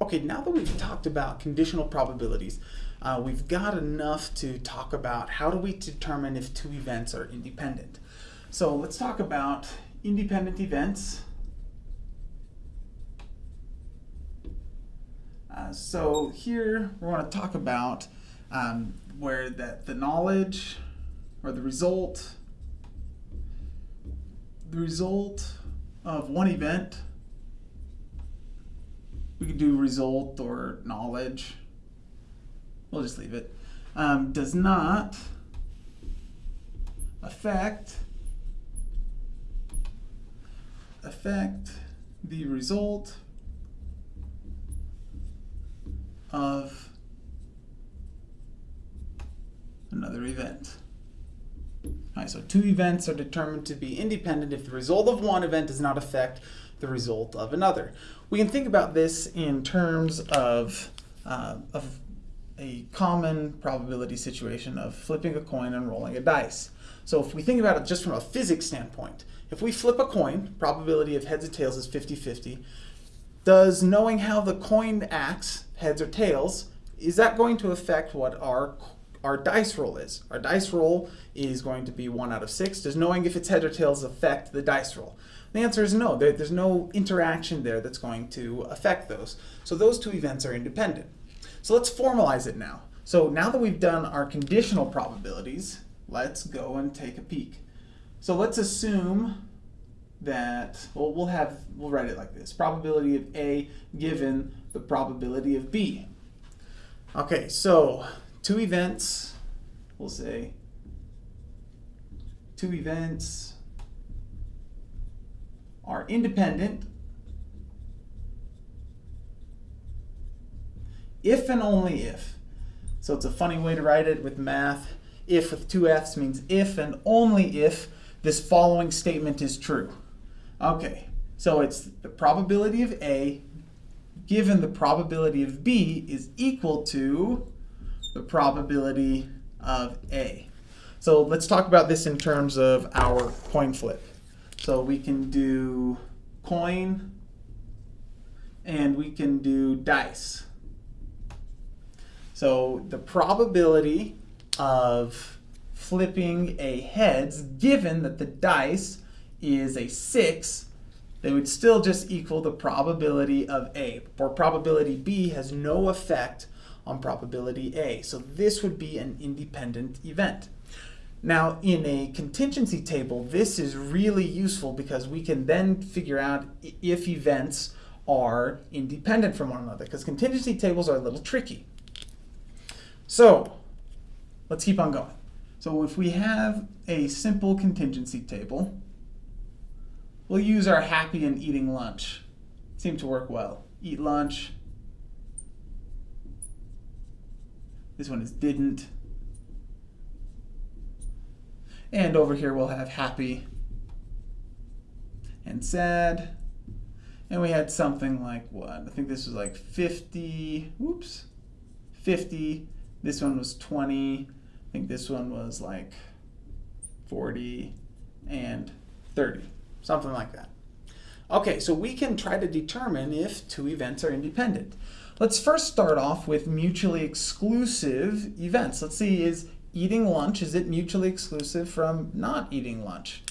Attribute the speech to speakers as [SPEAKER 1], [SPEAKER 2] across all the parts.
[SPEAKER 1] Okay, now that we've talked about conditional probabilities, uh, we've got enough to talk about how do we determine if two events are independent. So let's talk about independent events. Uh, so here we want to talk about um, where that the knowledge or the result the result of one event we could do result or knowledge we'll just leave it um, does not affect affect the result of another event. All right, so two events are determined to be independent if the result of one event does not affect the result of another. We can think about this in terms of, uh, of a common probability situation of flipping a coin and rolling a dice. So if we think about it just from a physics standpoint, if we flip a coin, probability of heads or tails is 50-50, does knowing how the coin acts, heads or tails, is that going to affect what our our dice roll is. Our dice roll is going to be one out of six. Does knowing if it's heads or tails affect the dice roll? The answer is no. There, there's no interaction there that's going to affect those. So those two events are independent. So let's formalize it now. So now that we've done our conditional probabilities, let's go and take a peek. So let's assume that, well, we'll have, we'll write it like this. Probability of A given the probability of B. Okay, so two events, we'll say two events are independent if and only if. So it's a funny way to write it with math. If with two F's means if and only if this following statement is true. Okay, so it's the probability of A given the probability of B is equal to the probability of A. So let's talk about this in terms of our coin flip. So we can do coin and we can do dice. So the probability of flipping a heads, given that the dice is a 6, they would still just equal the probability of A. For probability B has no effect on probability A. So this would be an independent event. Now, in a contingency table, this is really useful because we can then figure out if events are independent from one another, because contingency tables are a little tricky. So, let's keep on going. So if we have a simple contingency table, we'll use our happy and eating lunch. Seem to work well. Eat lunch. This one is didn't. And over here we'll have happy and sad. And we had something like what? I think this was like 50, whoops, 50. This one was 20. I think this one was like 40 and 30, something like that. Okay, so we can try to determine if two events are independent. Let's first start off with mutually exclusive events. Let's see, is eating lunch, is it mutually exclusive from not eating lunch?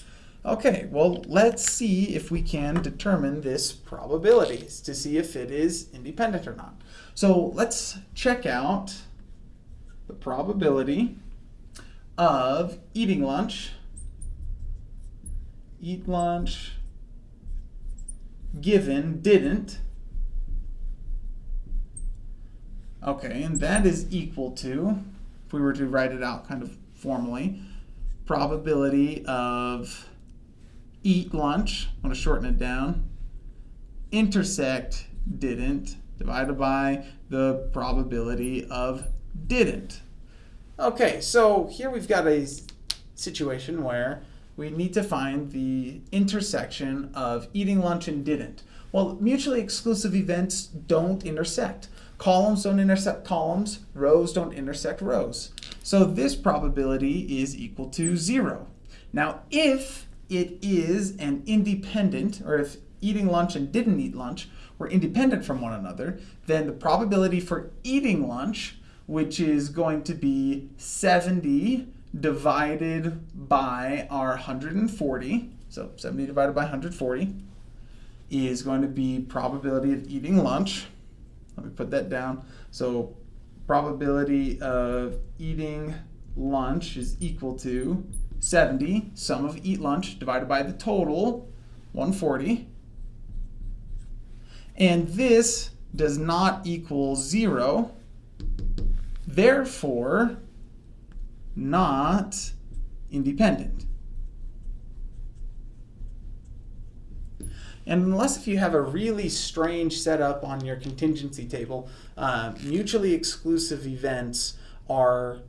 [SPEAKER 1] Okay, well, let's see if we can determine this probabilities to see if it is independent or not. So let's check out the probability of eating lunch, eat lunch, given, didn't. Okay, and that is equal to, if we were to write it out kind of formally, probability of eat lunch, I'm going to shorten it down, intersect didn't, divided by the probability of didn't. Okay, so here we've got a situation where we need to find the intersection of eating lunch and didn't. Well, mutually exclusive events don't intersect. Columns don't intersect columns, rows don't intersect rows. So this probability is equal to zero. Now, if it is an independent, or if eating lunch and didn't eat lunch were independent from one another, then the probability for eating lunch, which is going to be 70 divided by our 140, so 70 divided by 140, is going to be probability of eating lunch. Let me put that down. So probability of eating lunch is equal to 70, sum of eat lunch, divided by the total, 140. And this does not equal 0. Therefore, not independent. And unless if you have a really strange setup on your contingency table, uh, mutually exclusive events are,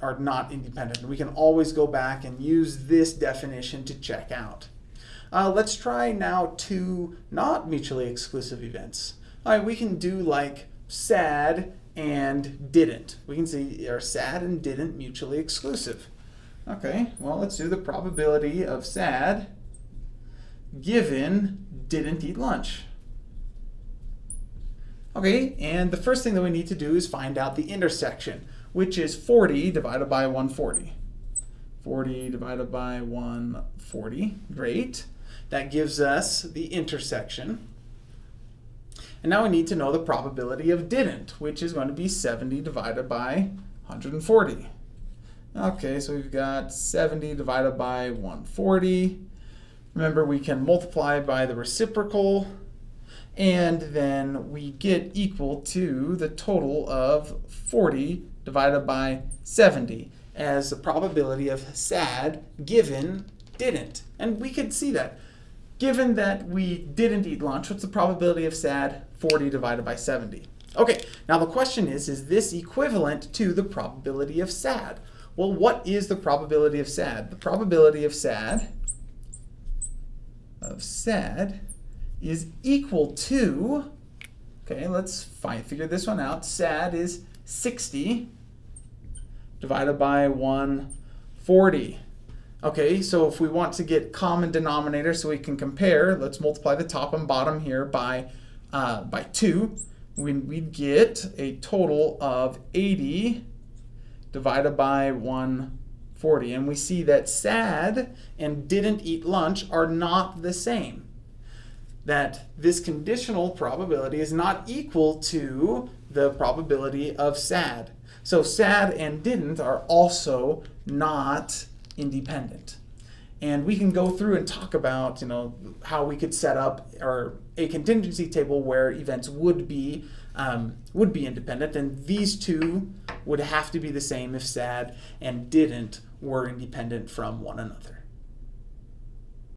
[SPEAKER 1] are not independent. We can always go back and use this definition to check out. Uh, let's try now two not mutually exclusive events. All right, we can do like sad and didn't. We can see are sad and didn't mutually exclusive. Okay, well let's do the probability of sad given didn't eat lunch. Okay, and the first thing that we need to do is find out the intersection, which is 40 divided by 140. 40 divided by 140, great. That gives us the intersection. And now we need to know the probability of didn't, which is going to be 70 divided by 140. Okay, so we've got 70 divided by 140. Remember, we can multiply by the reciprocal, and then we get equal to the total of 40 divided by 70 as the probability of sad given didn't. And we could see that. Given that we didn't eat lunch, what's the probability of sad? 40 divided by 70. Okay, now the question is, is this equivalent to the probability of sad? Well, what is the probability of sad? The probability of sad sad is equal to, okay, let's find, figure this one out. Sad is 60 divided by 140. Okay, so if we want to get common denominator so we can compare, let's multiply the top and bottom here by, uh, by 2. We, we'd get a total of 80 divided by 140. 40. And we see that sad and didn't eat lunch are not the same. That this conditional probability is not equal to the probability of sad. So sad and didn't are also not independent. And we can go through and talk about, you know, how we could set up or a contingency table where events would be um, would be independent, and these two would have to be the same if sad and didn't were independent from one another.